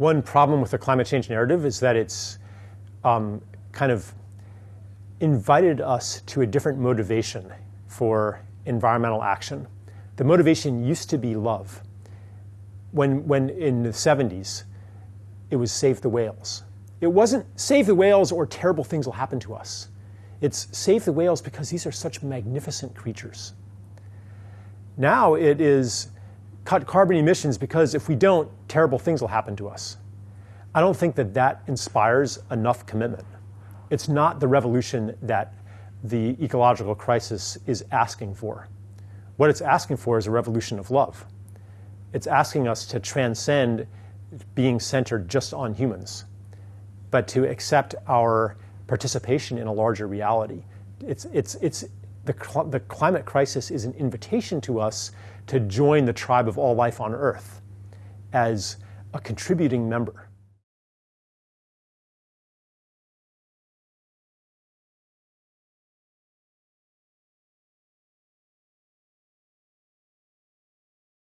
One problem with the climate change narrative is that it's um, kind of invited us to a different motivation for environmental action. The motivation used to be love. When, when in the 70s, it was save the whales. It wasn't save the whales or terrible things will happen to us. It's save the whales because these are such magnificent creatures. Now it is cut carbon emissions because if we don't, terrible things will happen to us. I don't think that that inspires enough commitment. It's not the revolution that the ecological crisis is asking for. What it's asking for is a revolution of love. It's asking us to transcend being centered just on humans, but to accept our participation in a larger reality. It's, it's, it's, the, cl the climate crisis is an invitation to us to join the tribe of all life on Earth as a contributing member.